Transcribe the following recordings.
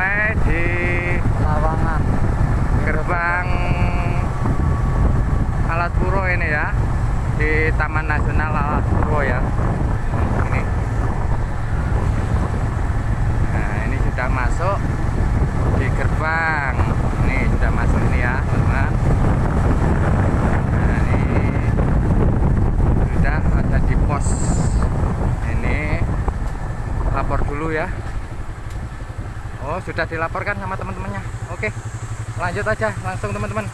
sampai di Lawangan. gerbang Alat Puro ini ya di Taman Nasional Alat Puro ya ini nah ini sudah masuk di gerbang ini sudah masuk ini ya teman-teman nah ini sudah ada di pos ini lapor dulu ya Sudah dilaporkan sama teman-temannya. Oke lanjut aja langsung teman-teman.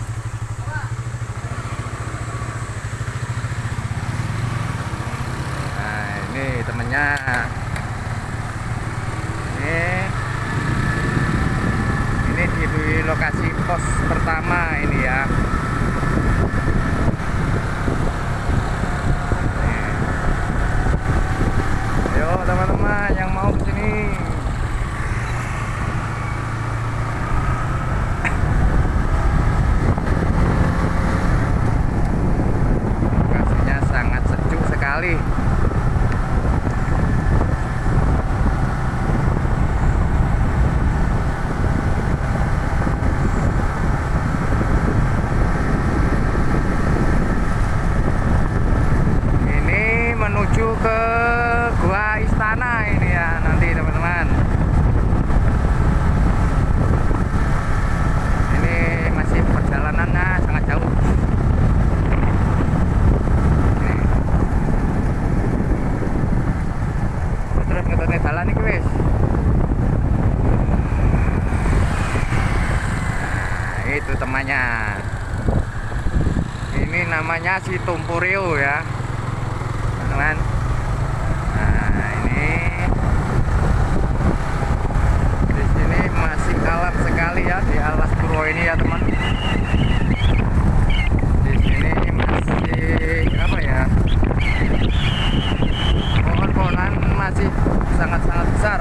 Nah ini temennya ini ini di lokasi pos pertama ini ya Nih. ayo teman-teman yang mau ke sini lokasinya sangat sejuk sekali ini menuju ke gua istana ini ya nanti teman-teman ini masih perjalanannya sangat jauh Nih. Oh, terus dalan iki wis nah, itu temannya. Ini namanya si Tumpureo ya. Teman nah ini. Di sini masih alam sekali ya di alas puro ini ya teman di sini masih apa ya pohon-pohonan masih sangat-sangat besar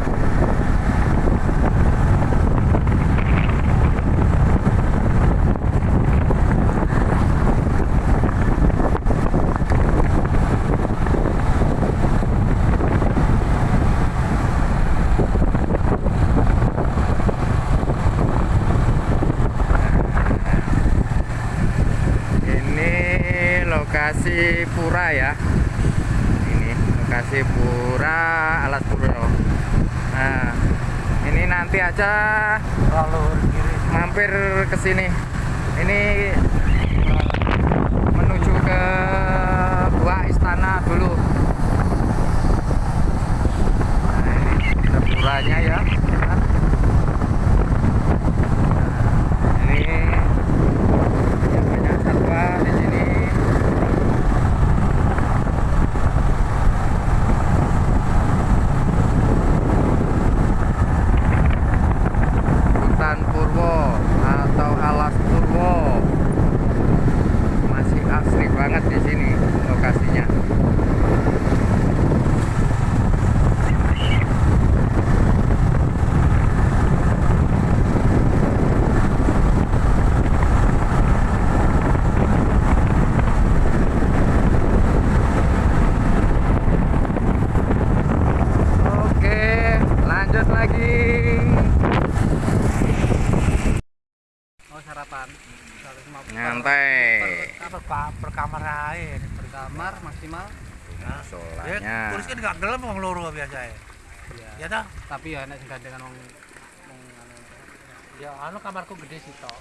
ini lokasi pura ya. Ini lokasi pura alas pura. Nah ini nanti aja Lalu mampir ke sini. Ini menuju ke gua istana dulu. Nah ini ada puranya ya Nah, ini banyak satwa di sini hutan purwo atau alas purwo masih asri banget di sini lokasinya oke lanjut lagi Sarapan. 150. Nyantai. Per, apa pak per kamar aja per kamar maksimal. Nah, Ya, solanya tulis kan gak gelap wong loro biasa ya. Iya. Ya dah. Tapi ya wong wong anu. Ya anu kamarku gede sih tok.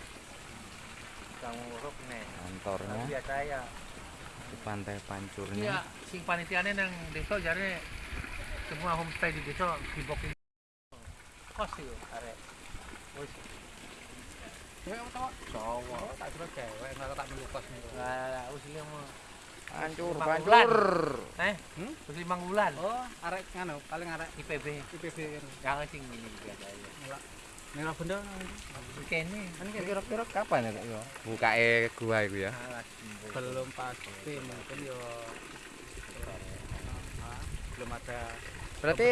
Kamu uruk nih. kantornya Biasa ya. di pantai pancurnya Iya, sing panitiane nang desa jare semua homestay di desa dibokin kos sih arek. Wis. Ya tau cowok. Tak kira cewek enggak tak dulu kos nih. Lah, wis Lima pancur Eh, Hmm? wis lima bulan. Oh, arek nganu paling arek IPB. IPB. Yang sing ini biasa ya. Merah benda Kene. kan kira-kira kapan ya Kak, yo buka gua itu ya Alas. belum pasti mungkin yo Ah, belum ada berarti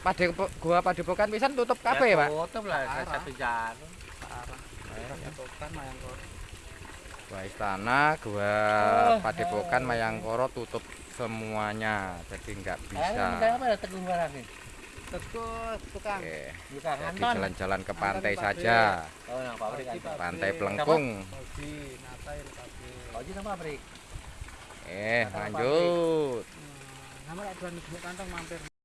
Pade gua Padepokan pisan tutup kabeh ya, Pak. tutup lah satu Mayangkoro Gua Istana, gua Oh, Padepokan Mayangkoro tutup semuanya. Jadi nggak bisa. Ayo, apa ya teguh barang nih? teguh tukang Oke. Bukan Jadi Anton. jalan-jalan ke Anton pantai di saja. Oh, yang pabrik Anton. Pak. Pantai? Pelengkung. Pabrik Oh. Eh, lanjut. Hmm, nama kantong mampir